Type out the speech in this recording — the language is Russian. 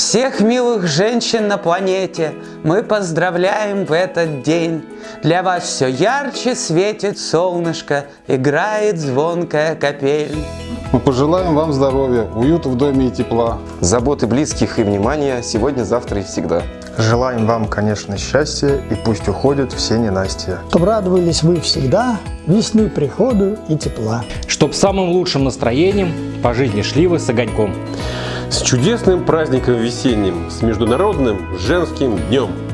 Всех милых женщин на планете мы поздравляем в этот день. Для вас все ярче светит солнышко, играет звонкая капель. Мы пожелаем вам здоровья, уюта в доме и тепла. Заботы близких и внимания сегодня, завтра и всегда. Желаем вам, конечно, счастья и пусть уходят все ненастья. Чтоб радовались вы всегда весны приходу и тепла. Чтоб самым лучшим настроением по жизни шли вы с огоньком. С чудесным праздником весенним, с Международным женским днем!